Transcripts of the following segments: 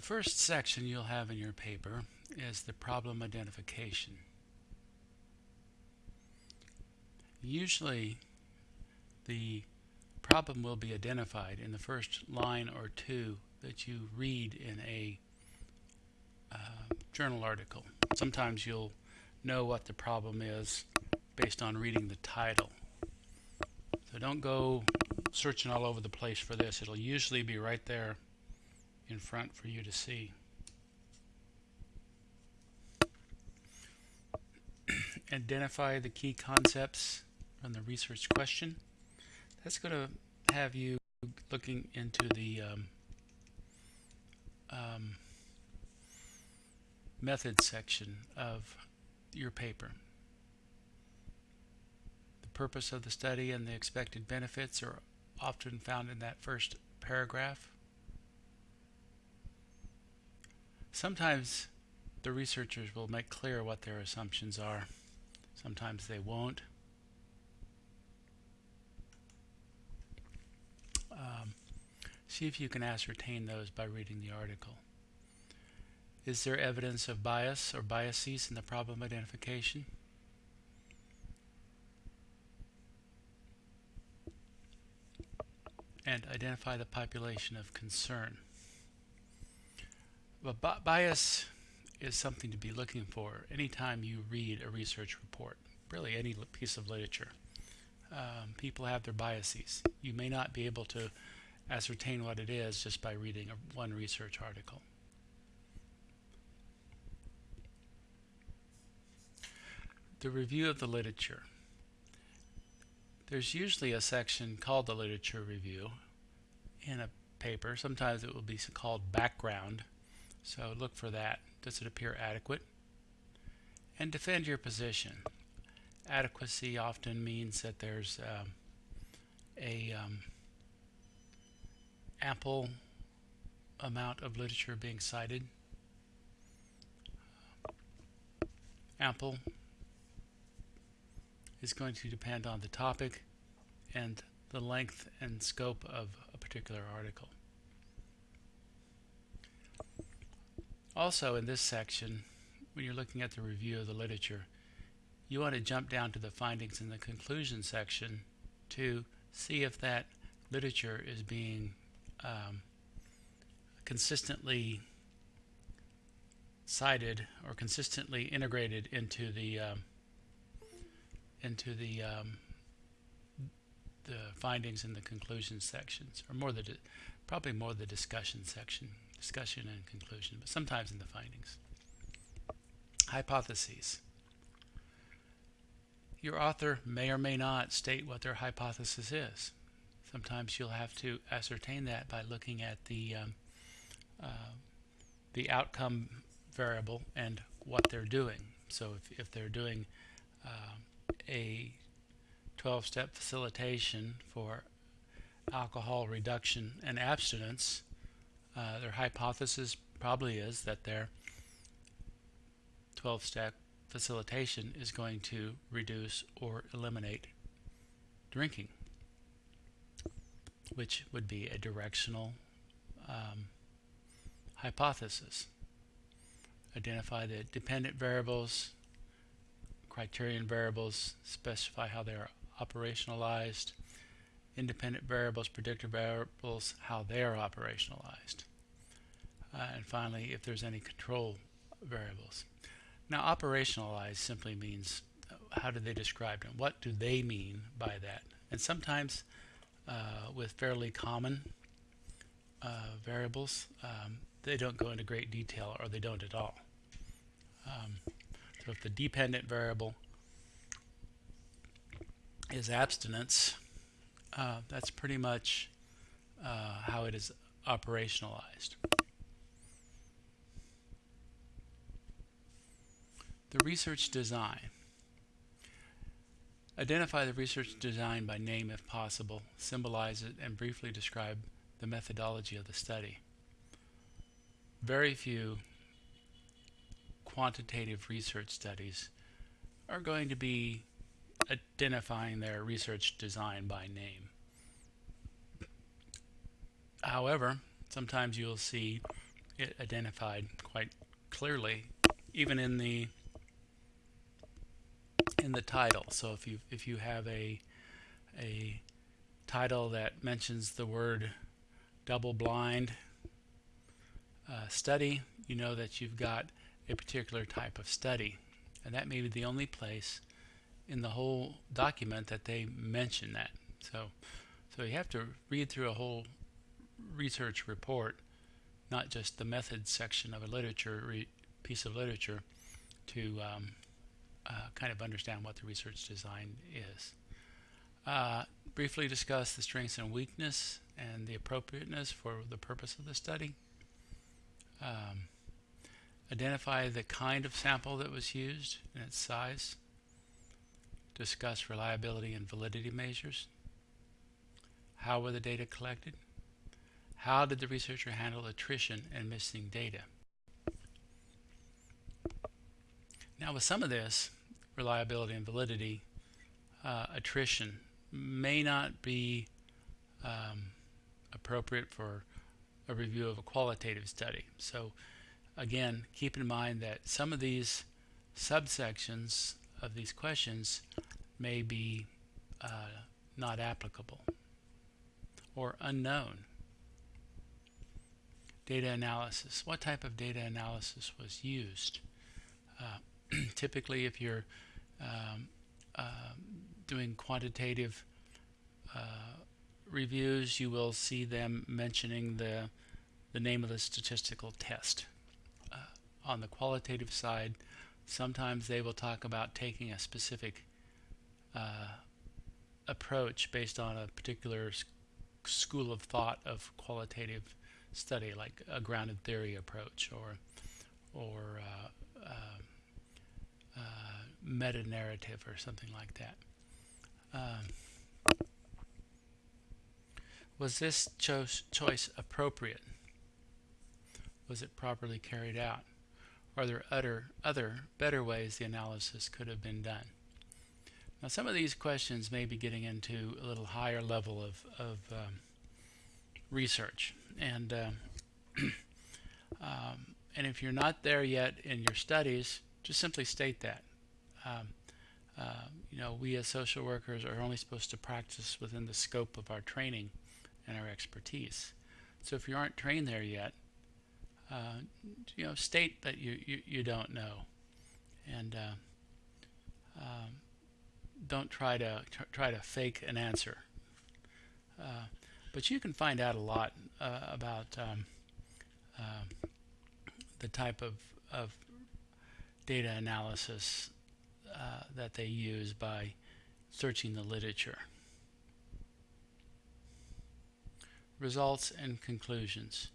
The first section you'll have in your paper is the problem identification. Usually the problem will be identified in the first line or two that you read in a uh, journal article. Sometimes you'll know what the problem is based on reading the title. So don't go searching all over the place for this. It'll usually be right there in front for you to see. Identify the key concepts from the research question. That's going to have you looking into the um, um, method section of your paper. The purpose of the study and the expected benefits are often found in that first paragraph. Sometimes the researchers will make clear what their assumptions are. Sometimes they won't. Um, see if you can ascertain those by reading the article. Is there evidence of bias or biases in the problem identification? And identify the population of concern. But bias is something to be looking for anytime you read a research report, really any piece of literature. Um, people have their biases. You may not be able to ascertain what it is just by reading a, one research article. The review of the literature. There's usually a section called the literature review in a paper. Sometimes it will be called background. So look for that. Does it appear adequate? And defend your position. Adequacy often means that there's um, a um, ample amount of literature being cited. Ample is going to depend on the topic and the length and scope of a particular article. Also in this section, when you're looking at the review of the literature, you want to jump down to the findings in the conclusion section to see if that literature is being um, consistently cited or consistently integrated into the um, into the um, the findings in the conclusion sections, or more the probably more the discussion section, discussion and conclusion, but sometimes in the findings. Hypotheses. Your author may or may not state what their hypothesis is. Sometimes you'll have to ascertain that by looking at the um, uh, the outcome variable and what they're doing. So if, if they're doing uh, a 12-step facilitation for alcohol reduction and abstinence, uh, their hypothesis probably is that their 12-step facilitation is going to reduce or eliminate drinking, which would be a directional um, hypothesis. Identify the dependent variables, criterion variables, specify how they are operationalized, independent variables, predictor variables, how they are operationalized. Uh, and finally, if there's any control variables. Now, operationalize simply means uh, how do they describe them? What do they mean by that? And sometimes uh, with fairly common uh, variables, um, they don't go into great detail or they don't at all. Um, so if the dependent variable is abstinence, uh, that's pretty much uh, how it is operationalized. The research design. Identify the research design by name if possible, symbolize it, and briefly describe the methodology of the study. Very few quantitative research studies are going to be identifying their research design by name. However, sometimes you'll see it identified quite clearly, even in the in the title. So if you if you have a a title that mentions the word double blind uh, study, you know that you've got a particular type of study. And that may be the only place in the whole document that they mention that. So, so you have to read through a whole research report, not just the methods section of a literature piece of literature, to um, uh, kind of understand what the research design is. Uh, briefly discuss the strengths and weakness and the appropriateness for the purpose of the study. Um, identify the kind of sample that was used and its size. Discuss reliability and validity measures. How were the data collected? How did the researcher handle attrition and missing data? Now with some of this, reliability and validity, uh, attrition may not be um, appropriate for a review of a qualitative study. So again, keep in mind that some of these subsections of these questions may be uh, not applicable or unknown. Data analysis. What type of data analysis was used? Uh, typically, if you're um, uh, doing quantitative uh, reviews, you will see them mentioning the the name of the statistical test. Uh, on the qualitative side, sometimes they will talk about taking a specific uh, approach based on a particular school of thought of qualitative study, like a grounded theory approach or or uh, meta narrative or something like that. Um, was this cho choice appropriate? Was it properly carried out? Are there other, other better ways the analysis could have been done? Now some of these questions may be getting into a little higher level of, of um, research. And, um, um, and if you're not there yet in your studies, just simply state that. Um, uh, you know, we as social workers are only supposed to practice within the scope of our training and our expertise. So if you aren't trained there yet, uh, you know, state that you, you, you don't know, and uh, um, don't try to tr try to fake an answer. Uh, but you can find out a lot uh, about um, uh, the type of, of data analysis uh, that they use by searching the literature. Results and conclusions.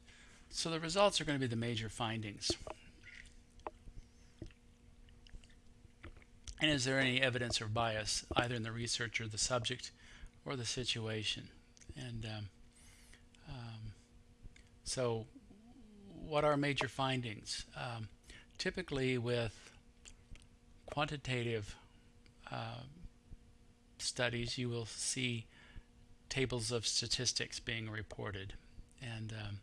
So the results are going to be the major findings. And is there any evidence or bias either in the research or the subject or the situation? And um, um, so what are major findings? Um, typically with quantitative uh, studies you will see tables of statistics being reported and um,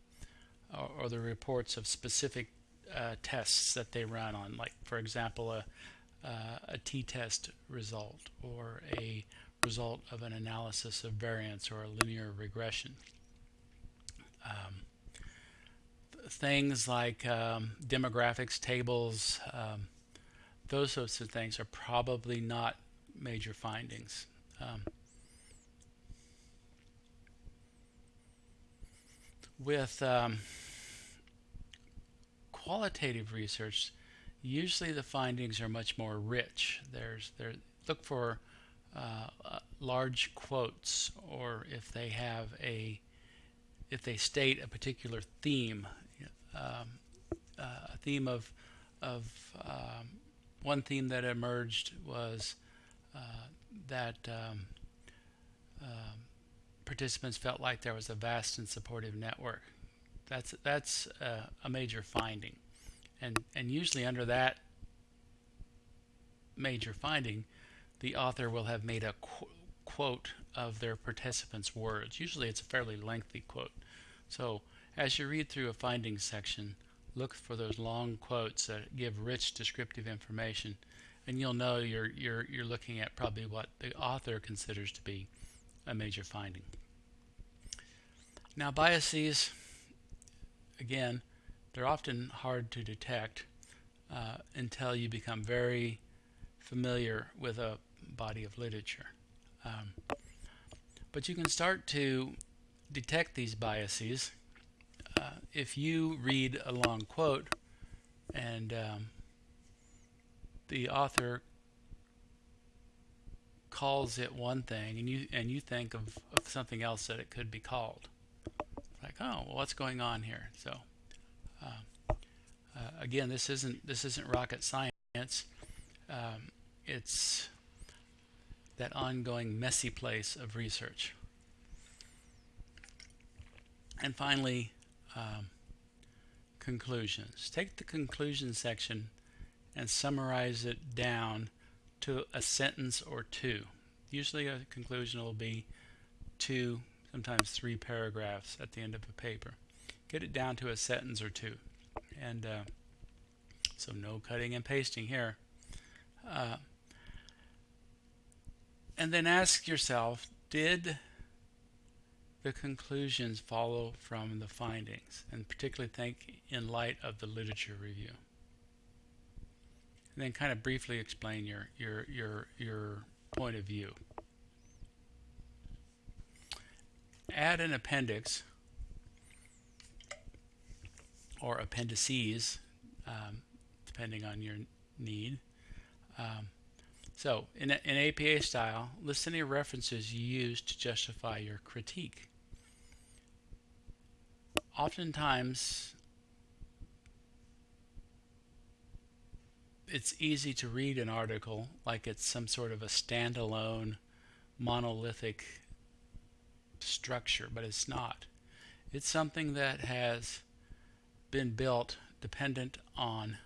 or, or the reports of specific uh, tests that they run on, like for example a, uh, a t-test result or a result of an analysis of variance or a linear regression. Um, things like um, demographics tables, um, those sorts of things are probably not major findings. Um, with um, qualitative research, usually the findings are much more rich. There's there look for uh, uh, large quotes, or if they have a if they state a particular theme, um, uh, a theme of of um, one theme that emerged was uh, that um, um, participants felt like there was a vast and supportive network that's that's uh, a major finding, and and usually under that major finding, the author will have made a qu quote of their participants' words. Usually, it's a fairly lengthy quote. So as you read through a findings section, look for those long quotes that give rich descriptive information and you'll know you're you're you're looking at probably what the author considers to be a major finding. Now biases again they're often hard to detect uh, until you become very familiar with a body of literature. Um, but you can start to detect these biases uh, if you read a long quote and um, the author calls it one thing and you and you think of, of something else that it could be called like oh well what's going on here? So uh, uh, again this isn't this isn't rocket science. Um, it's that ongoing messy place of research. And finally um, conclusions. Take the conclusion section and summarize it down to a sentence or two. Usually a conclusion will be two, sometimes three paragraphs at the end of a paper. Get it down to a sentence or two. And uh, so no cutting and pasting here. Uh, and then ask yourself, did the conclusions follow from the findings, and particularly think in light of the literature review. And then kind of briefly explain your, your, your, your point of view. Add an appendix or appendices, um, depending on your need. Um, so, in, in APA style, list any references you use to justify your critique oftentimes it's easy to read an article like it's some sort of a standalone monolithic structure, but it's not. It's something that has been built dependent on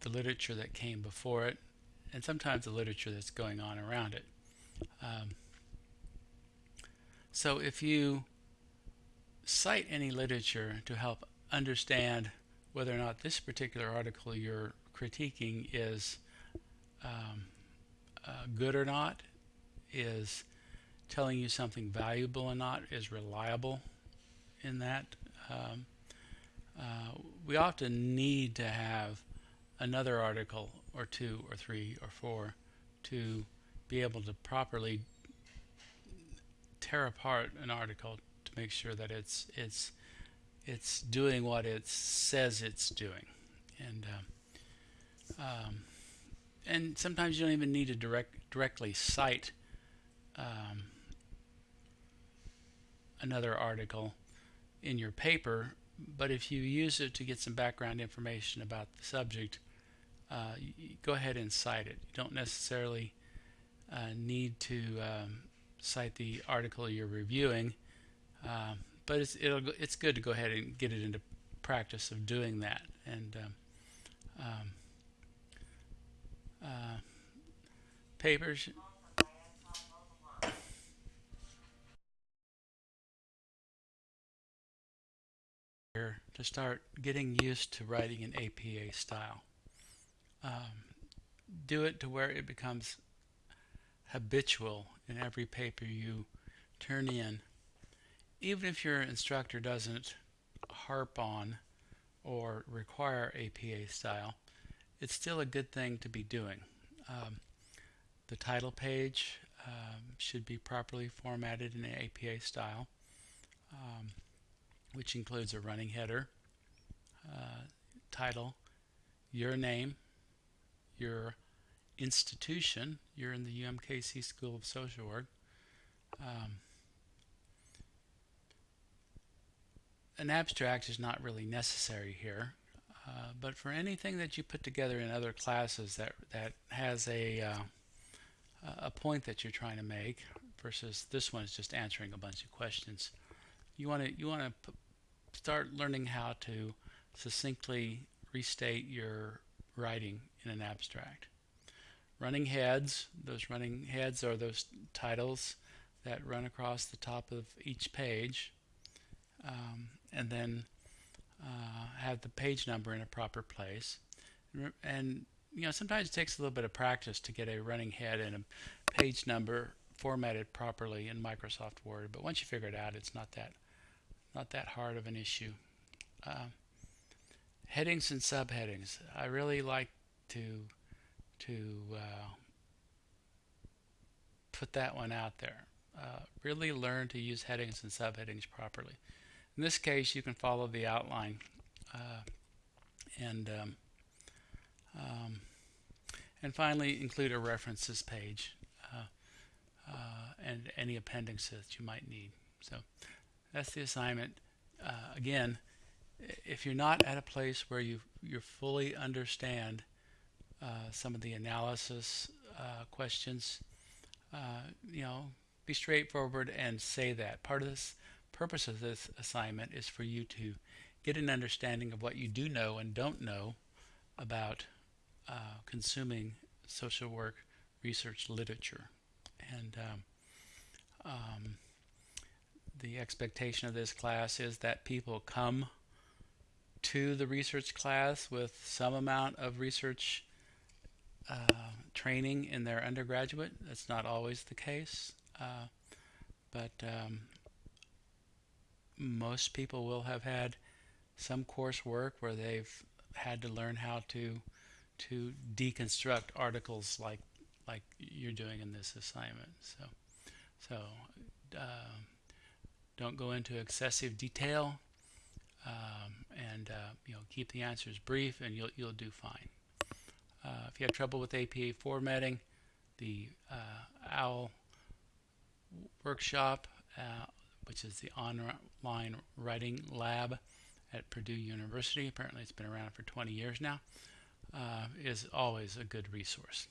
the literature that came before it and sometimes the literature that's going on around it. Um, so if you cite any literature to help understand whether or not this particular article you're critiquing is um, uh, good or not, is telling you something valuable or not, is reliable in that. Um, uh, we often need to have another article or two or three or four to be able to properly tear apart an article make sure that it's it's it's doing what it says it's doing, and um, um, and sometimes you don't even need to direct directly cite um, another article in your paper, but if you use it to get some background information about the subject, uh, go ahead and cite it. You don't necessarily uh, need to um, cite the article you're reviewing um, but it's it's good to go ahead and get it into practice of doing that. And um, um, uh, papers. to start getting used to writing in APA style. Um, do it to where it becomes habitual in every paper you turn in even if your instructor doesn't harp on or require APA style, it's still a good thing to be doing. Um, the title page um, should be properly formatted in APA style, um, which includes a running header, uh, title, your name, your institution, you're in the UMKC School of Social Work, um, an abstract is not really necessary here. Uh, but for anything that you put together in other classes that that has a uh, a point that you're trying to make versus this one is just answering a bunch of questions, you want to you want to start learning how to succinctly restate your writing in an abstract. Running heads, those running heads are those titles that run across the top of each page. Um, and then uh, have the page number in a proper place. And, you know, sometimes it takes a little bit of practice to get a running head and a page number formatted properly in Microsoft Word. But once you figure it out, it's not that not that hard of an issue. Uh, headings and subheadings. I really like to to uh, put that one out there. Uh, really learn to use headings and subheadings properly. In this case, you can follow the outline uh, and um, um, and finally include a references page uh, uh, and any appendixes that you might need. So that's the assignment. Uh, again, if you're not at a place where you you fully understand uh, some of the analysis uh, questions, you know, be straightforward and say that. Part of this purpose of this assignment is for you to get an understanding of what you do know and don't know about uh, consuming social work research literature. And um, um, the expectation of this class is that people come to the research class with some amount of research uh, training in their undergraduate. That's not always the case, uh, but um, most people will have had some coursework where they've had to learn how to to deconstruct articles like like you're doing in this assignment. So so uh, don't go into excessive detail, um, and uh, you know keep the answers brief, and you'll you'll do fine. Uh, if you have trouble with APA formatting, the uh, OWL workshop, uh, which is the online writing lab at Purdue University, apparently it's been around for 20 years now, uh, is always a good resource.